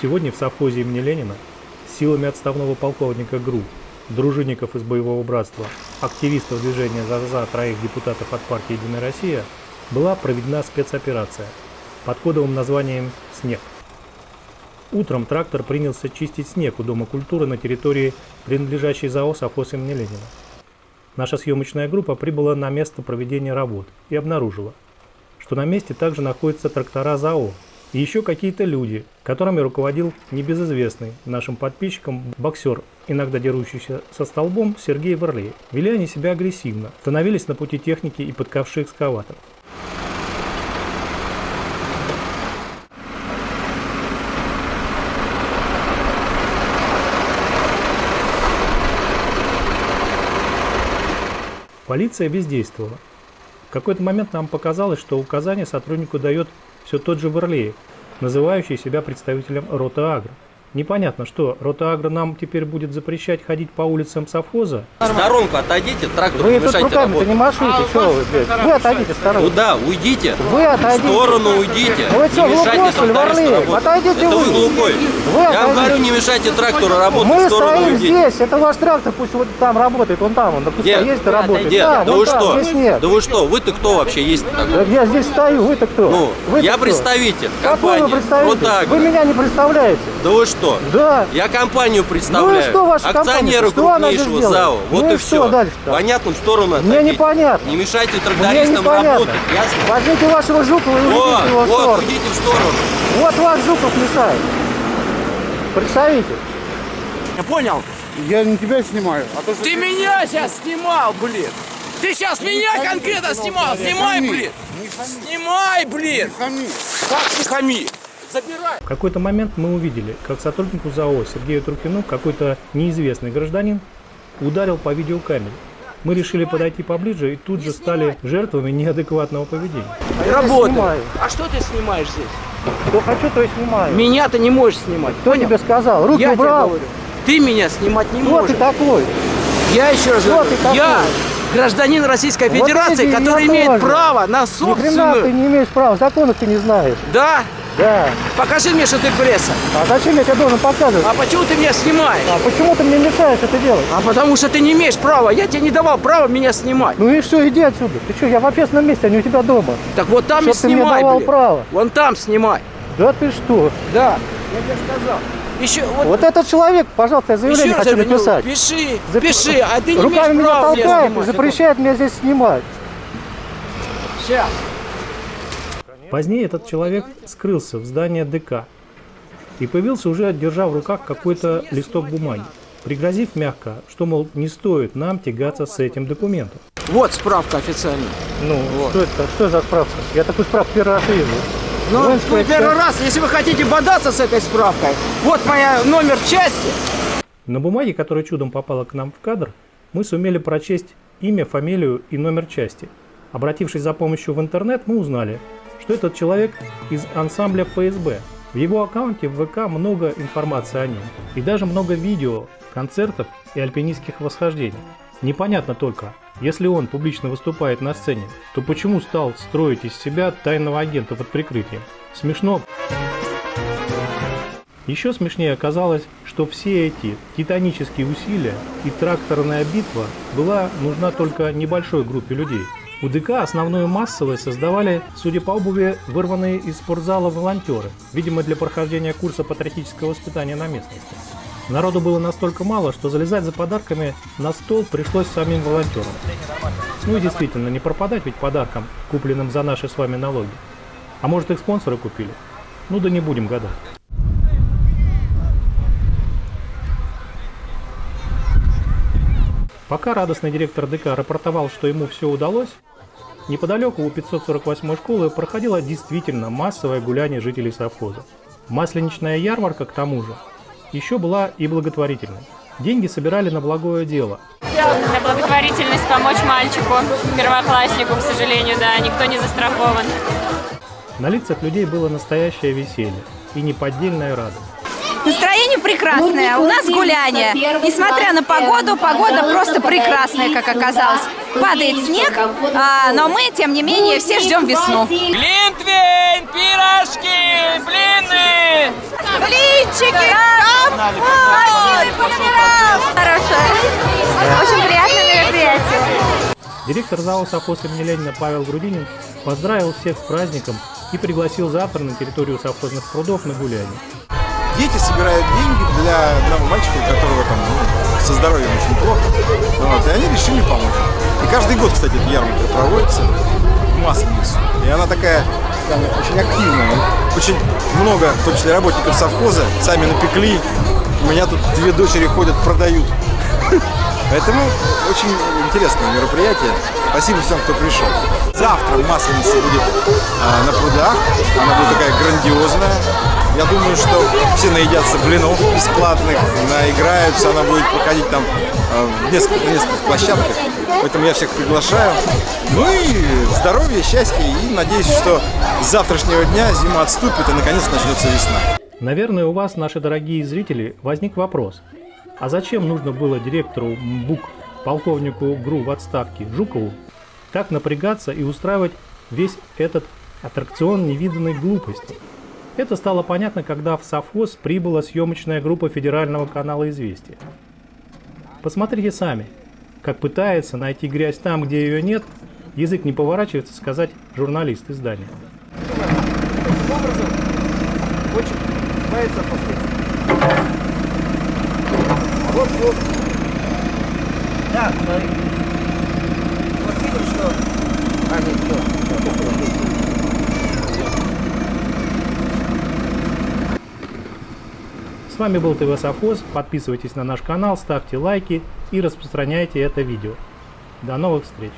Сегодня в совхозе имени Ленина силами отставного полковника ГРУ, дружинников из боевого братства, активистов движения «За-за» троих депутатов от партии «Единая Россия» была проведена спецоперация под кодовым названием «Снег». Утром трактор принялся чистить снег у Дома культуры на территории, принадлежащей ЗАО «Совхоз имени Ленина». Наша съемочная группа прибыла на место проведения работ и обнаружила, что на месте также находятся трактора ЗАО и еще какие-то люди, которыми руководил небезызвестный нашим подписчикам боксер, иногда дерущийся со столбом Сергей Варлей. Вели они себя агрессивно, становились на пути техники и подкавшие экскаваторов. Полиция бездействовала. В какой-то момент нам показалось, что указание сотруднику дает все тот же Варлеев, называющий себя представителем рота Агро. Непонятно, что рота Агро нам теперь будет запрещать ходить по улицам совхоза? В сторонку отойдите, трактор Вы не тут мешайте руками-то работать. не машите, что вы, блядь? Вы отойдите в сторону. Куда? Уйдите. Вы В отойдите. сторону уйдите. Ну вы что, не мешайте глухой, что ли, работать. Отойдите Это вы. вы глухой. Вы Я отойдите. говорю, не мешайте трактору работать. Мы в сторону стоим уйдите. здесь, это ваш трактор, пусть вот там работает, он там, он да Дед, есть и работает. Дед, да, да вы там, что? здесь нет. Да вы что? Вы-то кто вообще есть такой? Так я здесь стою, вы-то кто? Ну, Вы-то я кто? представитель Какой вы компании. представитель? Вот так. Вы меня не представляете. Да вы что? Да. Я компанию Ну представляю. и что ваша Акционеры компания? Что крупнейшего делает? ЗАО. Вот Ну и и что все. дальше-то? Понятно, в сторону Мне отойдите. непонятно. Не мешайте Мне трактористам работать. Ясно? Возьмите вашего Жукова и Вот, уйдите его в вот, сторону. уйдите в сторону. Вот ваш Жуков мешает. Представитель. Я понял? Я не тебя снимаю, а то, что Ты меня сейчас снимал, блин! Ты сейчас меня конкретно снимал! Снимай, блин! Не Снимай, блин! хами. Как не хами? Забирай! В какой-то момент мы увидели, как сотруднику ЗАО Сергею Трухину какой-то неизвестный гражданин ударил по видеокамере. Мы решили подойти поближе и тут же стали жертвами неадекватного поведения. Работай! снимаю. А что ты снимаешь здесь? Что хочу, то и снимаю. Меня ты не можешь снимать, Кто понял? тебе сказал? Руки Я тебе убрал. говорю. Ты меня снимать не Кто можешь. ты такой? Я еще раз Кто говорю, ты такой? я гражданин Российской Вот Федерации, я который имеет тоже. право на Ни хрена ты собственную... не имеешь права, законов ты не знаешь. Да? Да. Покажи мне, что ты пресса. А зачем я тебе должен показывать? А почему ты меня снимаешь? А почему ты мне мешаешь это делать? А потому что ты не имеешь права. Я тебе не давал права меня снимать. Ну и что, иди отсюда. Ты что, я в общественном месте, а не у тебя дома. Так вот там Чтоб и ты мне снимай, давал блин. право. Вон там снимай. Да ты что? Да, я тебе сказал. Еще вот, Вот этот человек, пожалуйста, я заявление еще хочу написать. пиши, Зап- пиши, а ты не Руками имеешь меня права меня толкает запрещает меня здесь снимать. Сейчас. Позднее этот человек скрылся в здании ДК и появился уже, держа в руках какой-то листок бумаги, пригрозив мягко, что, мол, не стоит нам тягаться с этим документом. Вот справка официальная. Ну, что это? Что за справка? Я такую справку первый раз вижу. Ну, Воинская ну, первый раз, если вы хотите бодаться с этой справкой, вот моя номер части. На бумаге, которая чудом попала к нам в кадр, мы сумели прочесть имя, фамилию и номер части. Обратившись за помощью в интернет, мы узнали, что этот человек из ансамбля ФСБ. В его аккаунте в ВК много информации о нем. И даже много видео, концертов и альпинистских восхождений. Непонятно только, если он публично выступает на сцене, то почему стал строить из себя тайного агента под прикрытием? Смешно. Еще смешнее оказалось, что все эти титанические усилия и тракторная битва была нужна только небольшой группе людей. У ДК основную массовое создавали, судя по обуви, вырванные из спортзала волонтеры, видимо для прохождения курса патриотического воспитания на местности. Народу было настолько мало, что залезать за подарками на стол пришлось самим волонтерам. Ну и действительно, не пропадать ведь подаркам, купленным за наши с вами налоги. А может их спонсоры купили? Ну да не будем гадать. Пока радостный директор ДК рапортовал, что ему все удалось, неподалеку у 548 школы проходило действительно массовое гуляние жителей совхоза. Масленичная ярмарка, к тому же, еще была и благотворительной. Деньги собирали на благое дело. На благотворительность помочь мальчику, первокласснику, к сожалению, да, никто не застрахован. На лицах людей было настоящее веселье и неподдельная радость. Настроение прекрасное, у нас гуляние. Несмотря на погоду, погода просто прекрасная, как оказалось. Падает снег, а, но мы, тем не менее, все ждем весну. Глинтвейн, пирожки, блины. Блинчики! Мальчики! Хорошо. Очень приятное мероприятие. Директор зала совхоз имени Ленина Павел Грудинин поздравил всех с праздником и пригласил завтра на территорию совхозных прудов на гуляние. Дети собирают деньги для одного мальчика, у которого там ну, со здоровьем очень плохо. Вот, и они решили помочь. И каждый год, кстати, эта ярмарка проводится в Масленицу. И она такая там, очень активная. Очень много, в том числе работников совхоза, сами напекли. У меня тут две дочери ходят, продают. Поэтому очень интересное мероприятие. Спасибо всем, кто пришел. Завтра Масленица будет а, на прудах. Она будет такая грандиозная. Я думаю, что все наедятся блинов бесплатных, наиграются. Она будет проходить там а, в нескольких, нескольких площадках. Поэтому я всех приглашаю. Ну и здоровья, счастья. И надеюсь, что с завтрашнего дня зима отступит и наконец начнется весна. Наверное, у вас, наши дорогие зрители, возник вопрос. А зачем нужно было директору МБУК, полковнику ГРУ в отставке Жукову, так напрягаться и устраивать весь этот аттракцион невиданной глупости? Это стало понятно, когда в совхоз прибыла съемочная группа федерального канала «Известия». Посмотрите сами, как пытается найти грязь там, где ее нет, язык не поворачивается сказать журналист издания. образом очень нравится последствия. Вот, вот. Да, смотри. Вот видим, что... А, нет, все, С вами был ТВ Совхоз. Подписывайтесь на наш канал, ставьте лайки и распространяйте это видео. До новых встреч!